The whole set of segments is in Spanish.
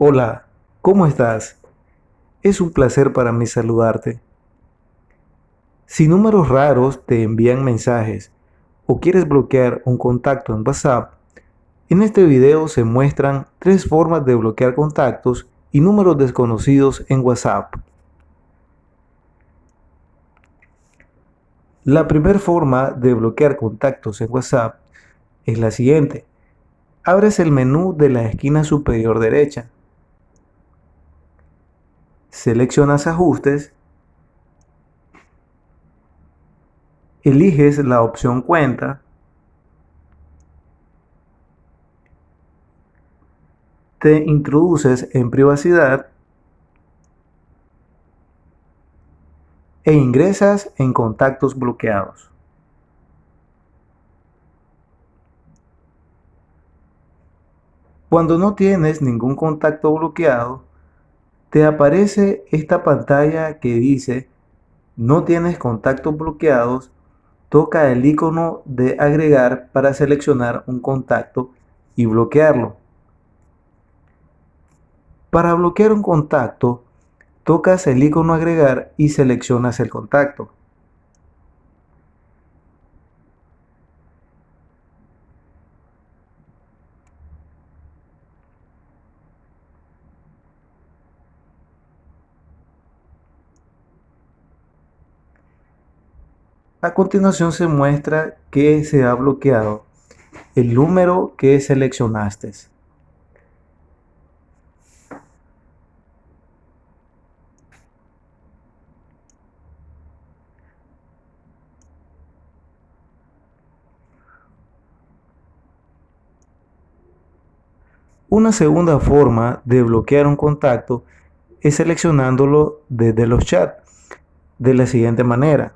Hola, ¿cómo estás? Es un placer para mí saludarte. Si números raros te envían mensajes o quieres bloquear un contacto en WhatsApp, en este video se muestran tres formas de bloquear contactos y números desconocidos en WhatsApp. La primera forma de bloquear contactos en WhatsApp es la siguiente. Abres el menú de la esquina superior derecha seleccionas ajustes, eliges la opción cuenta, te introduces en privacidad e ingresas en contactos bloqueados. Cuando no tienes ningún contacto bloqueado, te aparece esta pantalla que dice no tienes contactos bloqueados, toca el icono de agregar para seleccionar un contacto y bloquearlo. Para bloquear un contacto, tocas el icono agregar y seleccionas el contacto. A continuación se muestra que se ha bloqueado el número que seleccionaste. Una segunda forma de bloquear un contacto es seleccionándolo desde los chats de la siguiente manera.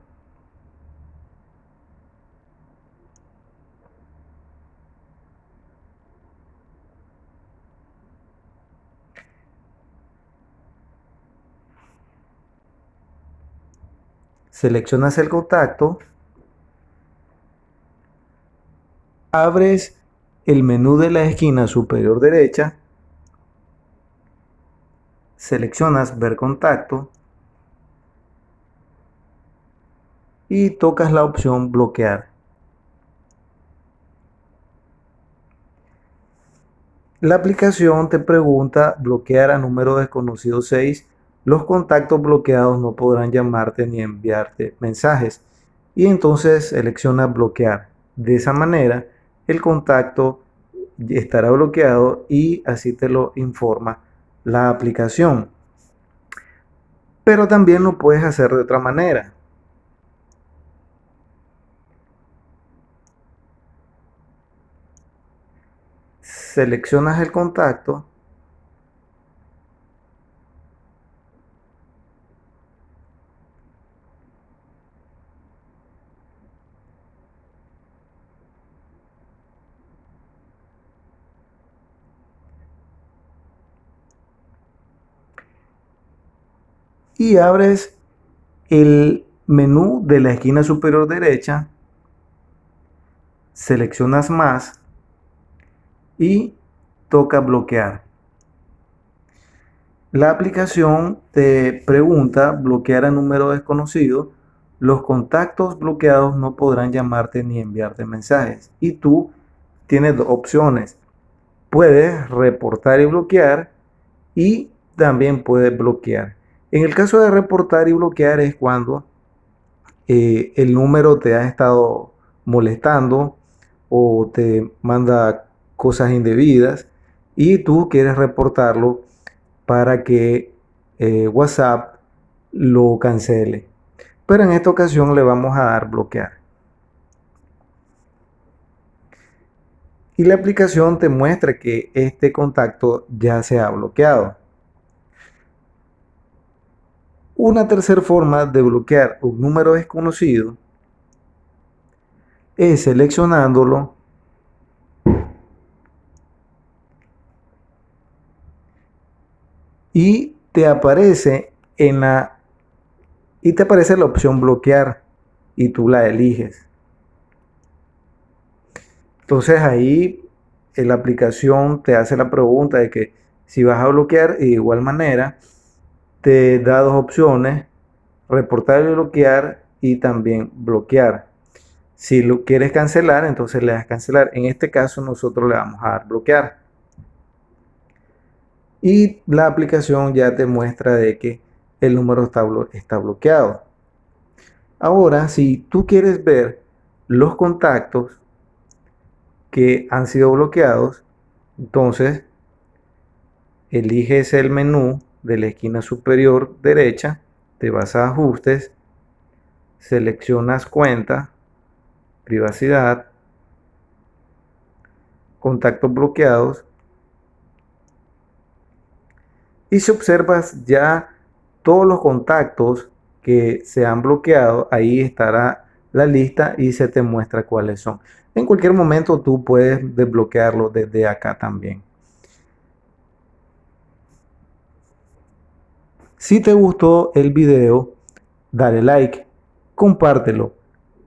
Seleccionas el contacto, abres el menú de la esquina superior derecha, seleccionas ver contacto y tocas la opción bloquear. La aplicación te pregunta bloquear a número desconocido 6 los contactos bloqueados no podrán llamarte ni enviarte mensajes. Y entonces selecciona bloquear. De esa manera el contacto estará bloqueado y así te lo informa la aplicación. Pero también lo puedes hacer de otra manera. Seleccionas el contacto y abres el menú de la esquina superior derecha, seleccionas más y toca bloquear. La aplicación te pregunta bloquear a número desconocido. Los contactos bloqueados no podrán llamarte ni enviarte mensajes. Y tú tienes dos opciones. Puedes reportar y bloquear y también puedes bloquear. En el caso de reportar y bloquear es cuando eh, el número te ha estado molestando o te manda cosas indebidas y tú quieres reportarlo para que eh, WhatsApp lo cancele. Pero en esta ocasión le vamos a dar bloquear. Y la aplicación te muestra que este contacto ya se ha bloqueado. Una tercera forma de bloquear un número desconocido es seleccionándolo y te aparece en la y te aparece la opción bloquear y tú la eliges. Entonces ahí la aplicación te hace la pregunta de que Si vas a bloquear, de igual manera, te da dos opciones, reportar y bloquear y también bloquear. Si lo quieres cancelar, entonces le das cancelar. En este caso nosotros le vamos a dar bloquear. Y la aplicación ya te muestra de que el número está, está bloqueado. Ahora, si tú quieres ver los contactos que han sido bloqueados, entonces eliges el menú de la esquina superior derecha, te vas a ajustes, seleccionas cuenta, privacidad, contactos bloqueados y si observas ya todos los contactos que se han bloqueado, ahí estará la lista y se te muestra cuáles son. En cualquier momento tú puedes desbloquearlo desde acá también. Si te gustó el video, dale like, compártelo,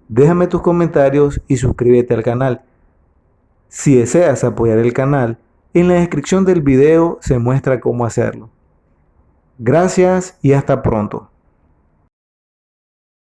déjame tus comentarios y suscríbete al canal. Si deseas apoyar el canal, en la descripción del video se muestra cómo hacerlo. Gracias y hasta pronto.